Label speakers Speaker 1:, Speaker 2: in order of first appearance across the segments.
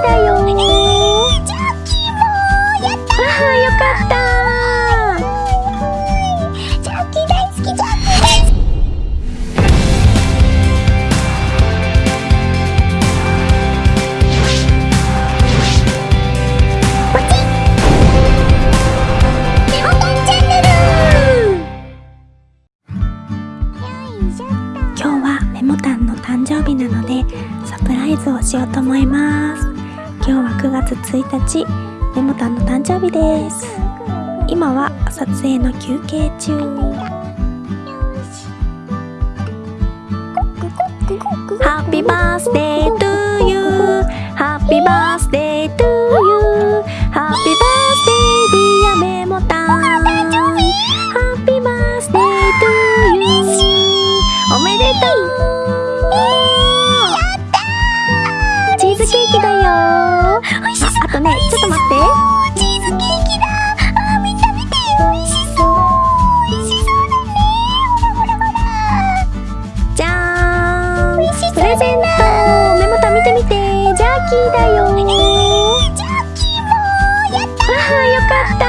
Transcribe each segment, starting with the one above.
Speaker 1: だよ。
Speaker 2: えー、ジャッキーもやった
Speaker 1: あーよかった。
Speaker 2: ジャッキー大好き
Speaker 1: 今日はメモタンの誕生日なのでサプライズをしようと思います今日は9月1日メモタンの誕生日です。今は撮影の休憩中
Speaker 2: Happy
Speaker 1: birthday to you Happy birthdayって？
Speaker 2: チーズケーキだ。あー見て美味しそう美味しそうだねほらほらほら
Speaker 1: じゃーん
Speaker 2: 美味しそう
Speaker 1: プレゼントメモタン見て見てジャーキーだよ
Speaker 2: えー、ジャッキーもやった。
Speaker 1: あーよかった。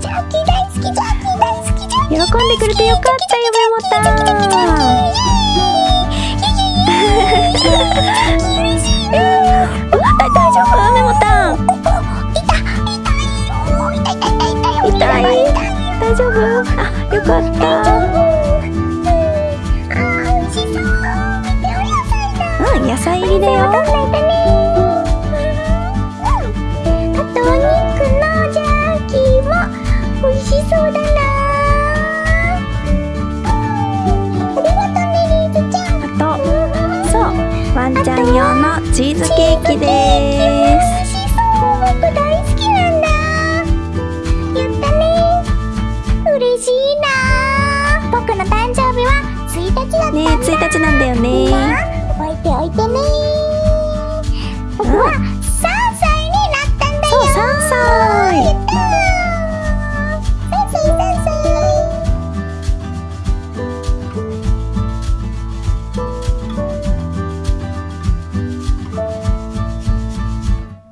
Speaker 2: ジャッキー大好きジャッキー大好きジャッキー
Speaker 1: 喜んでくれてよかったよメモタ丈夫？あよかった。うん野菜入りだよ。
Speaker 2: あとお肉のジャーキーも美味しそうだなありがとうねリーズちゃん
Speaker 1: あとそうワンちゃん用のチーズケーキです。ね。1日なんだよね。